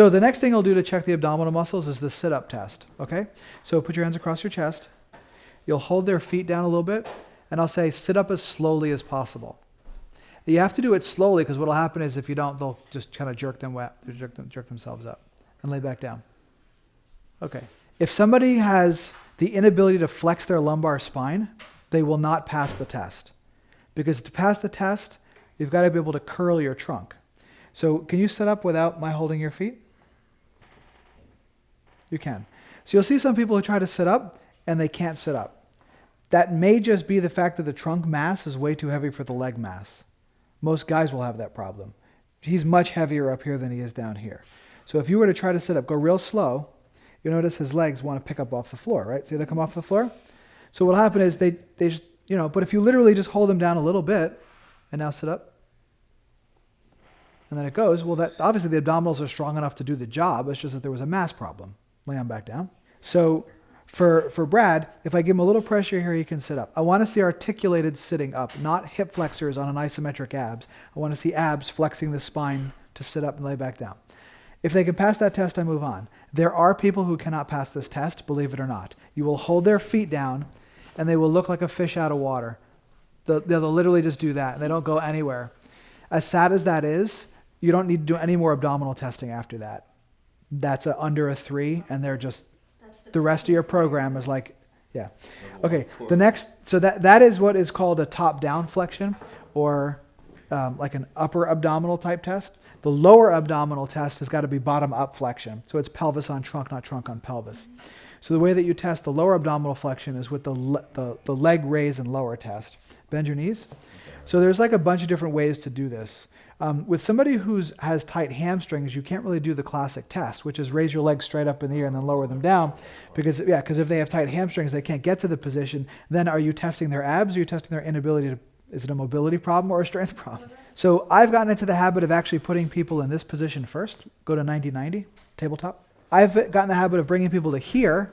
So the next thing I'll do to check the abdominal muscles is the sit-up test, okay? So put your hands across your chest. You'll hold their feet down a little bit, and I'll say sit up as slowly as possible. You have to do it slowly because what will happen is if you don't, they'll just kind of jerk them, jerk, them, jerk themselves up and lay back down. Okay. If somebody has the inability to flex their lumbar spine, they will not pass the test. Because to pass the test, you've got to be able to curl your trunk. So can you sit up without my holding your feet? You can. So you'll see some people who try to sit up and they can't sit up. That may just be the fact that the trunk mass is way too heavy for the leg mass. Most guys will have that problem. He's much heavier up here than he is down here. So if you were to try to sit up, go real slow, you'll notice his legs want to pick up off the floor, right? See they come off the floor? So what'll happen is they, they just, you know, but if you literally just hold them down a little bit and now sit up, and then it goes, well, that obviously the abdominals are strong enough to do the job. It's just that there was a mass problem. Lay on back down. So for, for Brad, if I give him a little pressure here, he can sit up. I want to see articulated sitting up, not hip flexors on an isometric abs. I want to see abs flexing the spine to sit up and lay back down. If they can pass that test, I move on. There are people who cannot pass this test, believe it or not. You will hold their feet down, and they will look like a fish out of water. They'll, they'll literally just do that, and they don't go anywhere. As sad as that is, you don't need to do any more abdominal testing after that. That's a, under a three, and they're just the rest of your program is like, yeah. Okay, the next, so that, that is what is called a top-down flexion or um, like an upper abdominal type test. The lower abdominal test has got to be bottom-up flexion. So it's pelvis on trunk, not trunk on pelvis. So the way that you test the lower abdominal flexion is with the, le the, the leg raise and lower test. Bend your knees. So there's like a bunch of different ways to do this. Um, with somebody who has tight hamstrings, you can't really do the classic test, which is raise your legs straight up in the air and then lower them down. Because, yeah, because if they have tight hamstrings, they can't get to the position. Then are you testing their abs or are you testing their inability to, is it a mobility problem or a strength problem? So I've gotten into the habit of actually putting people in this position first. Go to 90-90, tabletop. I've gotten the habit of bringing people to here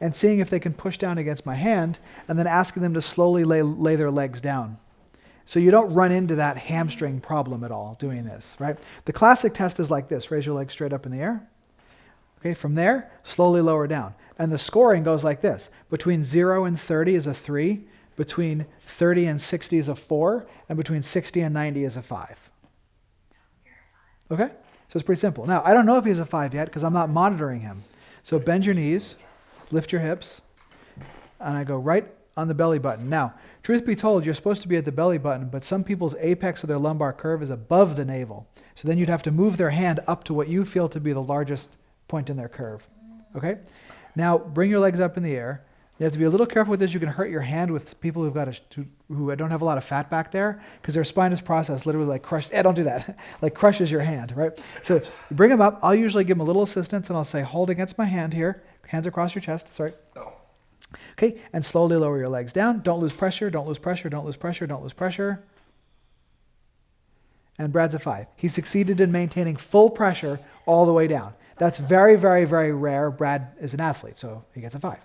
and seeing if they can push down against my hand and then asking them to slowly lay, lay their legs down. So you don't run into that hamstring problem at all doing this, right? The classic test is like this. Raise your legs straight up in the air. Okay, from there, slowly lower down. And the scoring goes like this. Between 0 and 30 is a 3. Between 30 and 60 is a 4. And between 60 and 90 is a 5. Okay? So it's pretty simple. Now, I don't know if he's a 5 yet because I'm not monitoring him. So bend your knees, lift your hips, and I go right on the belly button. Now, Truth be told, you're supposed to be at the belly button, but some people's apex of their lumbar curve is above the navel. So then you'd have to move their hand up to what you feel to be the largest point in their curve. Okay? Now, bring your legs up in the air. You have to be a little careful with this. You can hurt your hand with people who've got a, who don't have a lot of fat back there because their spinous process literally like crushes. Eh, don't do that. like crushes your hand, right? So bring them up. I'll usually give them a little assistance and I'll say, hold against my hand here. Hands across your chest. Sorry. Oh. Okay, and slowly lower your legs down. Don't lose pressure, don't lose pressure, don't lose pressure, don't lose pressure. And Brad's a five. He succeeded in maintaining full pressure all the way down. That's very, very, very rare. Brad is an athlete, so he gets a five.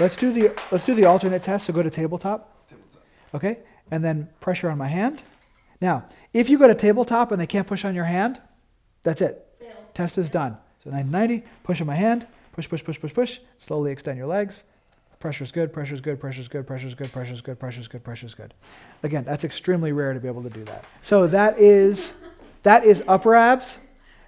Let's do the let's do the alternate test. So go to tabletop. Okay, and then pressure on my hand. Now, if you go to tabletop and they can't push on your hand, that's it. Fail. Test is done. So 90, push on my hand, push, push, push, push, push. Slowly extend your legs. Pressure's good, pressure's good, pressure's good, pressure's good, pressure's good, pressure's good, pressure's good. Again, that's extremely rare to be able to do that. So that is that is upper abs.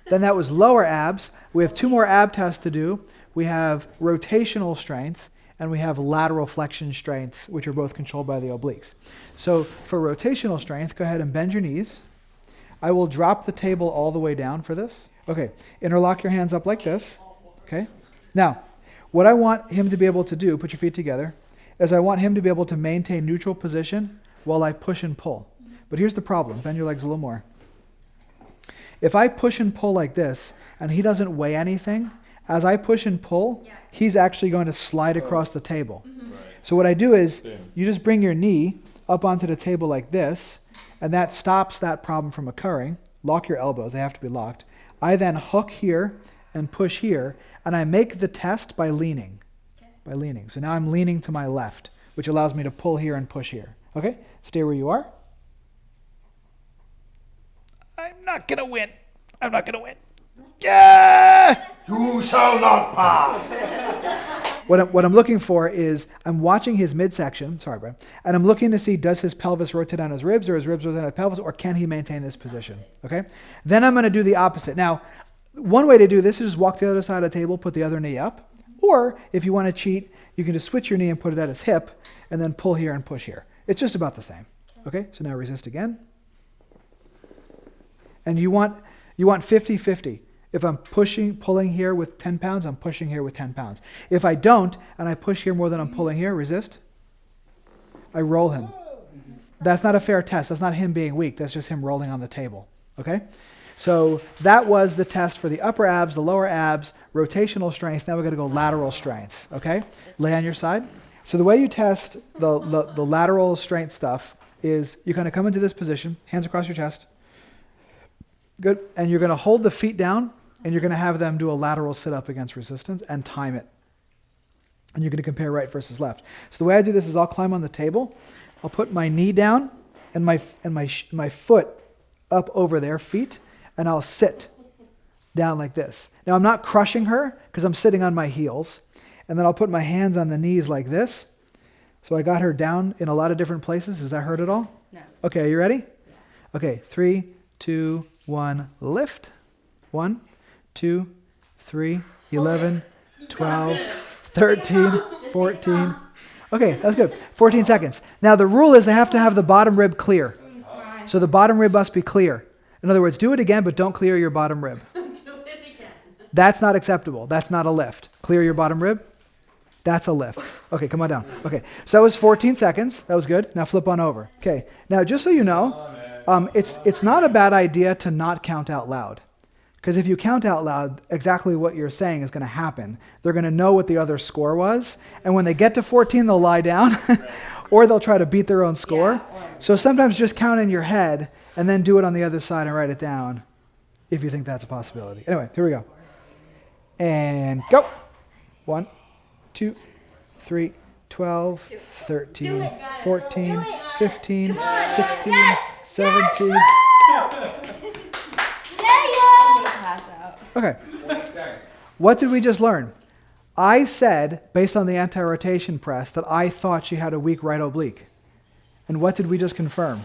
Then that was lower abs. We have two more ab tests to do. We have rotational strength and we have lateral flexion strength, which are both controlled by the obliques. So for rotational strength, go ahead and bend your knees. I will drop the table all the way down for this. Okay, interlock your hands up like this. Okay. Now, what I want him to be able to do, put your feet together, is I want him to be able to maintain neutral position while I push and pull. But here's the problem. Bend your legs a little more. If I push and pull like this, and he doesn't weigh anything, as I push and pull, yeah. he's actually going to slide across the table. Mm -hmm. right. So what I do is, you just bring your knee up onto the table like this, and that stops that problem from occurring. Lock your elbows. They have to be locked. I then hook here and push here, and I make the test by leaning. Okay. By leaning. So now I'm leaning to my left, which allows me to pull here and push here. Okay? Stay where you are. I'm not going to win. I'm not going to win. Yeah! You shall not pass. What I'm, what I'm looking for is I'm watching his midsection, sorry, Brian, and I'm looking to see does his pelvis rotate on his ribs or his ribs rotate on his pelvis or can he maintain this position? Okay? Then I'm going to do the opposite. Now, one way to do this is just walk to the other side of the table, put the other knee up. Or if you want to cheat, you can just switch your knee and put it at his hip and then pull here and push here. It's just about the same. Okay? So now resist again. And you want you want 50-50. If I'm pushing, pulling here with 10 pounds, I'm pushing here with 10 pounds. If I don't, and I push here more than I'm pulling here, resist, I roll him. That's not a fair test. That's not him being weak. That's just him rolling on the table. Okay? So that was the test for the upper abs, the lower abs, rotational strength. Now we're going to go lateral strength. Okay? Lay on your side. So the way you test the, the, the lateral strength stuff is you kind of come into this position, hands across your chest. Good. And you're going to hold the feet down and you're going to have them do a lateral sit up against resistance and time it. And you're going to compare right versus left. So the way I do this is I'll climb on the table, I'll put my knee down and my, and my, my foot up over their feet, and I'll sit down like this. Now I'm not crushing her because I'm sitting on my heels. And then I'll put my hands on the knees like this. So I got her down in a lot of different places. Does that hurt at all? No. Okay, are you ready? Okay, three, two, one, lift. One, two, three, 11, 12, 13, 14. Okay, that's good. 14 seconds. Now the rule is they have to have the bottom rib clear. So the bottom rib must be clear. In other words, do it again, but don't clear your bottom rib. That's not acceptable. That's not a lift. Clear your bottom rib. That's a lift. Okay, come on down. Okay, so that was 14 seconds. That was good. Now flip on over. Okay, now just so you know, um, it's, it's not a bad idea to not count out loud. Because if you count out loud, exactly what you're saying is going to happen. They're going to know what the other score was. And when they get to 14, they'll lie down or they'll try to beat their own score. So sometimes just count in your head and then do it on the other side and write it down if you think that's a possibility. Anyway, here we go. And go. One, two, three, 12, 13, 14, 15, 16, 17. Okay. What did we just learn? I said, based on the anti rotation press, that I thought she had a weak right oblique. And what did we just confirm?